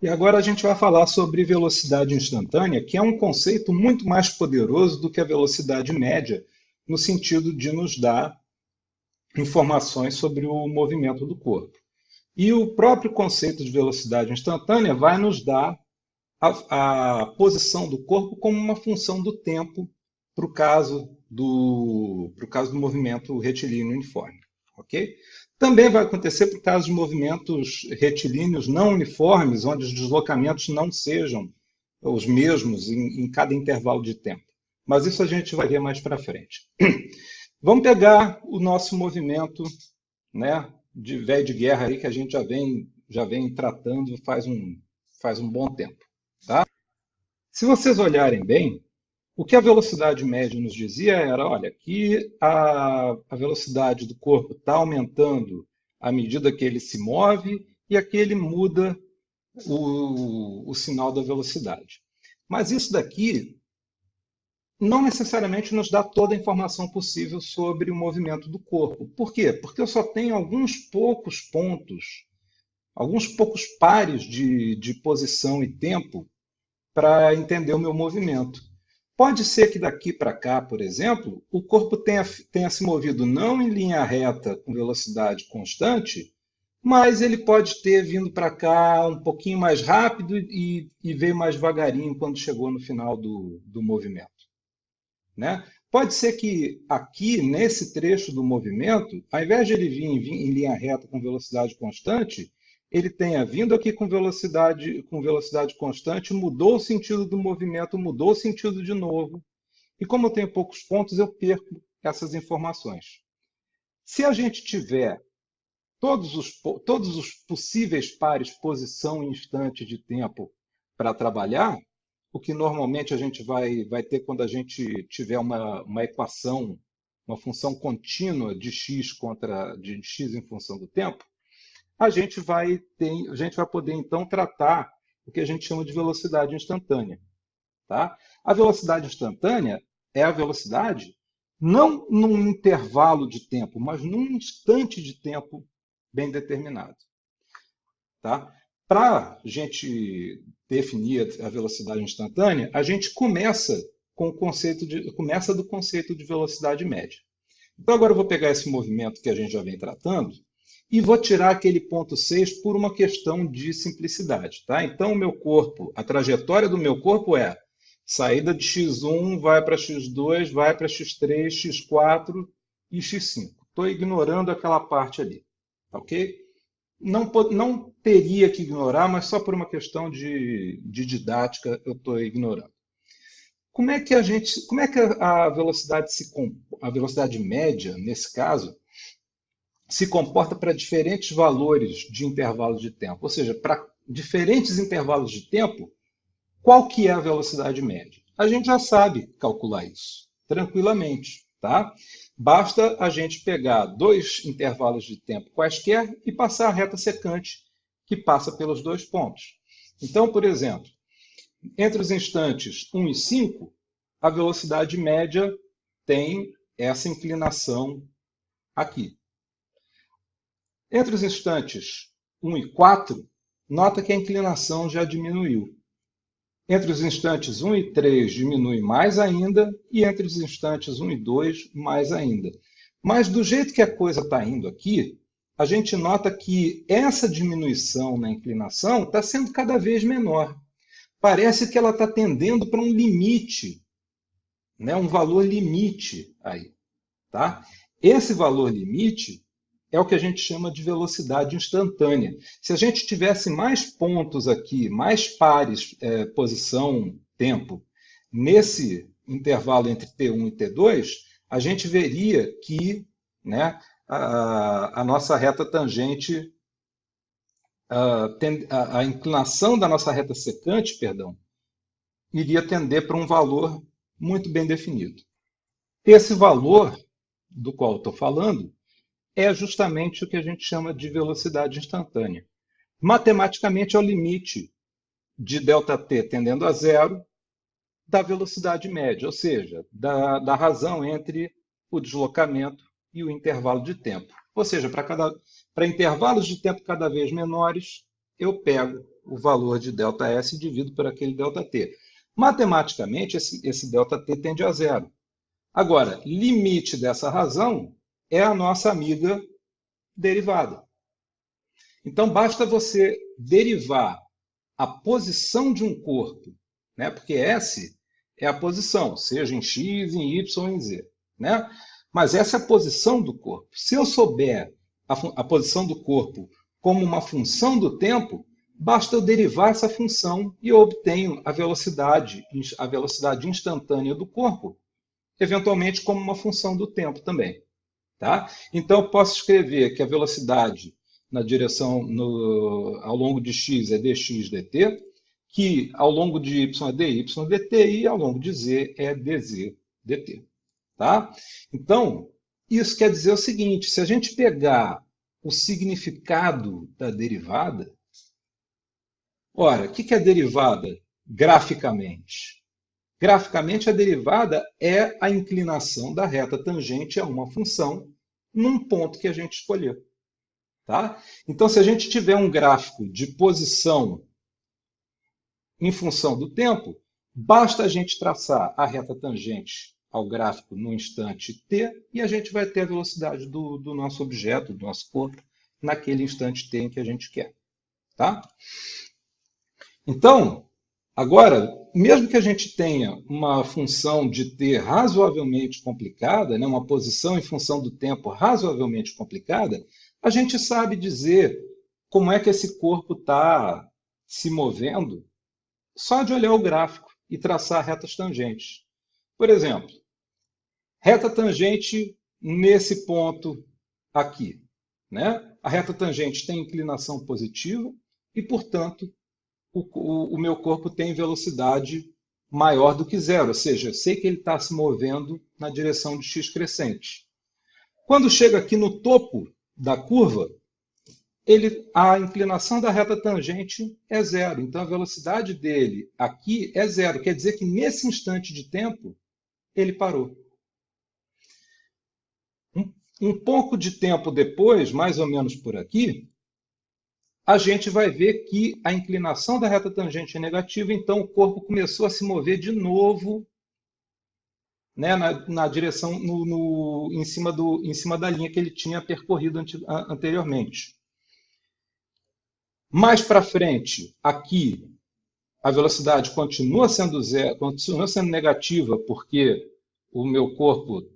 E agora a gente vai falar sobre velocidade instantânea, que é um conceito muito mais poderoso do que a velocidade média, no sentido de nos dar informações sobre o movimento do corpo. E o próprio conceito de velocidade instantânea vai nos dar a, a posição do corpo como uma função do tempo para o caso do, caso do movimento retilíneo uniforme. Ok? Também vai acontecer por causa de movimentos retilíneos não uniformes, onde os deslocamentos não sejam os mesmos em, em cada intervalo de tempo. Mas isso a gente vai ver mais para frente. Vamos pegar o nosso movimento né, de velho de guerra aí que a gente já vem, já vem tratando faz um, faz um bom tempo. Tá? Se vocês olharem bem, o que a velocidade média nos dizia era, olha, que a, a velocidade do corpo está aumentando à medida que ele se move e aqui ele muda o, o sinal da velocidade. Mas isso daqui não necessariamente nos dá toda a informação possível sobre o movimento do corpo. Por quê? Porque eu só tenho alguns poucos pontos, alguns poucos pares de, de posição e tempo para entender o meu movimento. Pode ser que daqui para cá, por exemplo, o corpo tenha, tenha se movido não em linha reta com velocidade constante, mas ele pode ter vindo para cá um pouquinho mais rápido e, e veio mais devagarinho quando chegou no final do, do movimento. Né? Pode ser que aqui, nesse trecho do movimento, ao invés de ele vir em, em linha reta com velocidade constante, ele tenha vindo aqui com velocidade, com velocidade constante, mudou o sentido do movimento, mudou o sentido de novo. E como eu tenho poucos pontos, eu perco essas informações. Se a gente tiver todos os, todos os possíveis pares posição e instante de tempo para trabalhar, o que normalmente a gente vai, vai ter quando a gente tiver uma, uma equação, uma função contínua de x contra de x em função do tempo, a gente vai ter, a gente vai poder então tratar o que a gente chama de velocidade instantânea. Tá? A velocidade instantânea é a velocidade não num intervalo de tempo, mas num instante de tempo bem determinado. Tá? Para a gente definir a velocidade instantânea, a gente começa com o conceito de, começa do conceito de velocidade média. Então agora eu vou pegar esse movimento que a gente já vem tratando e vou tirar aquele ponto 6 por uma questão de simplicidade. Tá? Então, o meu corpo, a trajetória do meu corpo é saída de x1, vai para x2, vai para x3, x4 e x5. Estou ignorando aquela parte ali. Ok? Não, não teria que ignorar, mas só por uma questão de, de didática eu estou ignorando. Como é que a gente, como é que a velocidade se a velocidade média nesse caso se comporta para diferentes valores de intervalo de tempo. Ou seja, para diferentes intervalos de tempo, qual que é a velocidade média? A gente já sabe calcular isso tranquilamente. Tá? Basta a gente pegar dois intervalos de tempo quaisquer e passar a reta secante que passa pelos dois pontos. Então, por exemplo, entre os instantes 1 e 5, a velocidade média tem essa inclinação aqui. Entre os instantes 1 e 4, nota que a inclinação já diminuiu. Entre os instantes 1 e 3 diminui mais ainda, e entre os instantes 1 e 2, mais ainda. Mas do jeito que a coisa está indo aqui, a gente nota que essa diminuição na inclinação está sendo cada vez menor. Parece que ela está tendendo para um limite, né? um valor limite aí. Tá? Esse valor limite é o que a gente chama de velocidade instantânea. Se a gente tivesse mais pontos aqui, mais pares, é, posição, tempo, nesse intervalo entre T1 e T2, a gente veria que né, a, a nossa reta tangente, a, a, inclinação da nossa reta secante, perdão, iria tender para um valor muito bem definido. Esse valor do qual estou falando é justamente o que a gente chama de velocidade instantânea. Matematicamente, é o limite de ΔT tendendo a zero da velocidade média, ou seja, da, da razão entre o deslocamento e o intervalo de tempo. Ou seja, para intervalos de tempo cada vez menores, eu pego o valor de ΔS e divido por aquele ΔT. Matematicamente, esse, esse ΔT tende a zero. Agora, limite dessa razão é a nossa amiga derivada. Então, basta você derivar a posição de um corpo, né? porque S é a posição, seja em X, em Y em Z. Né? Mas essa é a posição do corpo. Se eu souber a, a posição do corpo como uma função do tempo, basta eu derivar essa função e eu obtenho a velocidade, a velocidade instantânea do corpo, eventualmente como uma função do tempo também. Tá? Então, eu posso escrever que a velocidade na direção no, ao longo de x é dx dt, que ao longo de y é dy dt e ao longo de z é dz dt. Tá? Então, isso quer dizer o seguinte, se a gente pegar o significado da derivada, ora, o que é derivada graficamente? Graficamente, a derivada é a inclinação da reta tangente a uma função num ponto que a gente escolheu. Tá? Então, se a gente tiver um gráfico de posição em função do tempo, basta a gente traçar a reta tangente ao gráfico no instante t e a gente vai ter a velocidade do, do nosso objeto, do nosso corpo, naquele instante t em que a gente quer. Tá? Então, agora, mesmo que a gente tenha uma função de t razoavelmente complicada, né, uma posição em função do tempo razoavelmente complicada, a gente sabe dizer como é que esse corpo está se movendo só de olhar o gráfico e traçar retas tangentes. Por exemplo, reta tangente nesse ponto aqui. Né? A reta tangente tem inclinação positiva e, portanto, o, o, meu corpo tem velocidade maior do que zero, ou seja, eu sei que ele está se movendo na direção de x crescente. Quando chega aqui no topo da curva, ele, a inclinação da reta tangente é zero. Então, a velocidade dele aqui é zero. Quer dizer que nesse instante de tempo, ele parou. Um, um pouco de tempo depois, mais ou menos por aqui, a gente vai ver que a inclinação da reta tangente é negativa, então o corpo começou a se mover de novo né, na, na, direção, no, no, em, cima do, em cima da linha que ele tinha percorrido anteriormente. Mais para frente, aqui, a velocidade continua sendo zero, continua sendo negativa, porque o meu corpo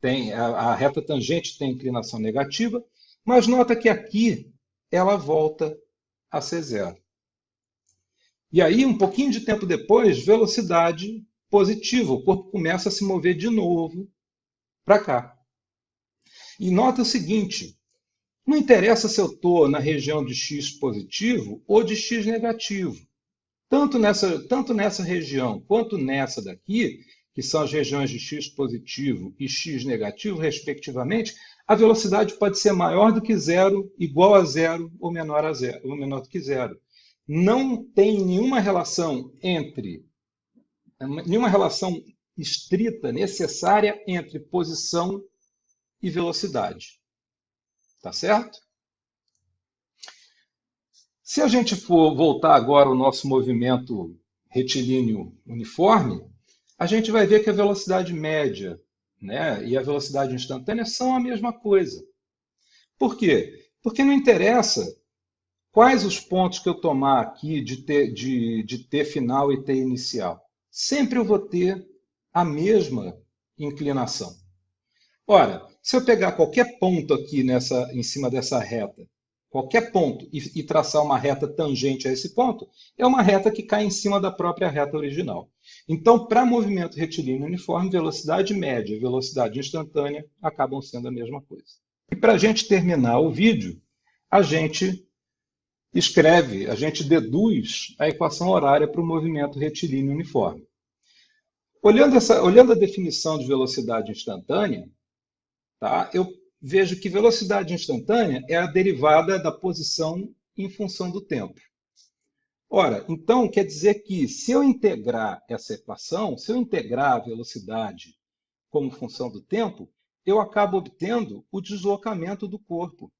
tem, a, a reta tangente tem inclinação negativa, mas nota que aqui ela volta a ser zero. E aí, um pouquinho de tempo depois, velocidade positivo. O corpo começa a se mover de novo para cá. E nota o seguinte, não interessa se eu estou na região de x positivo ou de x negativo. Tanto nessa, tanto nessa região quanto nessa daqui, que são as regiões de x positivo e x negativo, respectivamente, a velocidade pode ser maior do que zero, igual a zero ou menor, a zero, ou menor do que zero. Não tem nenhuma relação entre nenhuma relação estrita, necessária entre posição e velocidade. Tá certo? Se a gente for voltar agora ao nosso movimento retilíneo uniforme, a gente vai ver que a velocidade média né, e a velocidade instantânea são a mesma coisa. Por quê? Porque não interessa quais os pontos que eu tomar aqui de T, de, de T final e T inicial sempre eu vou ter a mesma inclinação. Ora, se eu pegar qualquer ponto aqui nessa, em cima dessa reta, qualquer ponto, e, e traçar uma reta tangente a esse ponto, é uma reta que cai em cima da própria reta original. Então, para movimento retilíneo uniforme, velocidade média e velocidade instantânea acabam sendo a mesma coisa. E para a gente terminar o vídeo, a gente escreve, a gente deduz a equação horária para o movimento retilíneo uniforme. Olhando, essa, olhando a definição de velocidade instantânea, tá, eu vejo que velocidade instantânea é a derivada da posição em função do tempo. Ora, então quer dizer que se eu integrar essa equação, se eu integrar a velocidade como função do tempo, eu acabo obtendo o deslocamento do corpo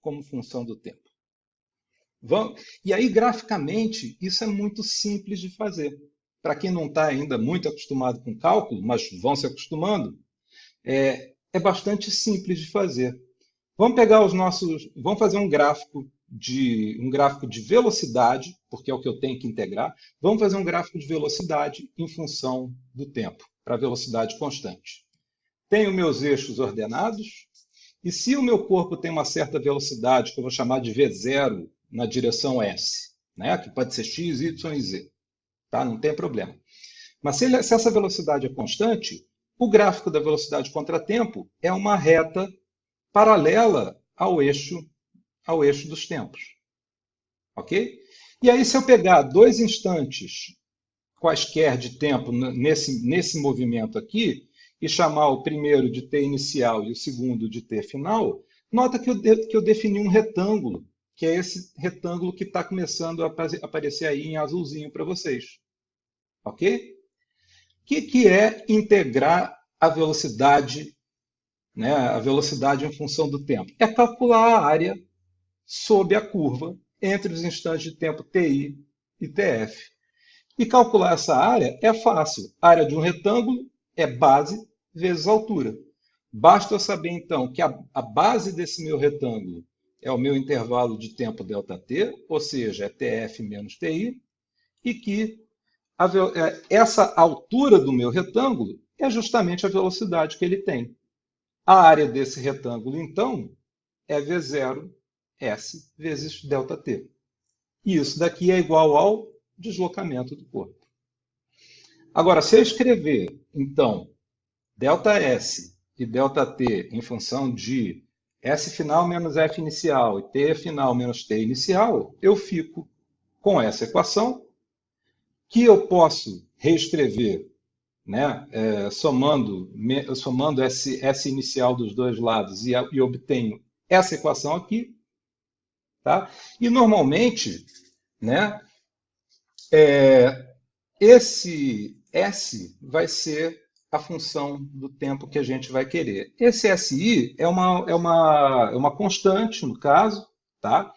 como função do tempo. Vamos... E aí, graficamente, isso é muito simples de fazer. Para quem não está ainda muito acostumado com cálculo, mas vão se acostumando, é, é bastante simples de fazer. Vamos pegar os nossos, vamos fazer um gráfico de um gráfico de velocidade, porque é o que eu tenho que integrar. Vamos fazer um gráfico de velocidade em função do tempo, para velocidade constante. Tenho meus eixos ordenados, e se o meu corpo tem uma certa velocidade, que eu vou chamar de V0 na direção S, né? que pode ser x, y e z, tá? não tem problema. Mas se, ele, se essa velocidade é constante, o gráfico da velocidade contra tempo é uma reta paralela ao eixo, ao eixo dos tempos. Ok? E aí, se eu pegar dois instantes quaisquer de tempo nesse, nesse movimento aqui, e chamar o primeiro de t inicial e o segundo de t final, nota que eu, de, que eu defini um retângulo, que é esse retângulo que está começando a aparecer aí em azulzinho para vocês. Ok? Que, que é integrar a velocidade, né, a velocidade em função do tempo? É calcular a área sob a curva entre os instantes de tempo TI e TF. E calcular essa área é fácil. A área de um retângulo é base vezes altura. Basta eu saber, então, que a, a base desse meu retângulo é o meu intervalo de tempo ΔT, ou seja, é TF menos TI, e que essa altura do meu retângulo é justamente a velocidade que ele tem. A área desse retângulo, então, é V0 S vezes ΔT. E isso daqui é igual ao deslocamento do corpo. Agora, se eu escrever, então, ΔS e ΔT em função de S final menos F inicial e T final menos T inicial, eu fico com essa equação, que eu posso reescrever né, é, somando, me, somando S, S inicial dos dois lados e, e obtenho essa equação aqui. Tá? E normalmente, né, é, esse S vai ser a função do tempo que a gente vai querer. Esse SI é uma, é uma, é uma constante, no caso, tá?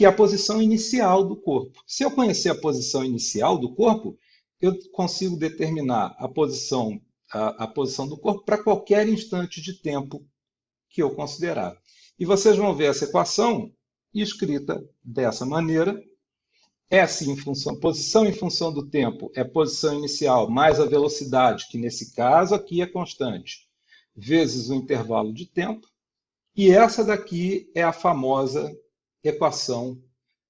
Que é a posição inicial do corpo. Se eu conhecer a posição inicial do corpo, eu consigo determinar a posição, a, a posição do corpo para qualquer instante de tempo que eu considerar. E vocês vão ver essa equação escrita dessa maneira, S em função, posição em função do tempo é posição inicial mais a velocidade, que nesse caso aqui é constante, vezes o intervalo de tempo. E essa daqui é a famosa equação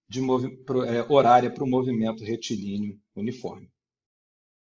de é, horária para o movimento retilíneo uniforme.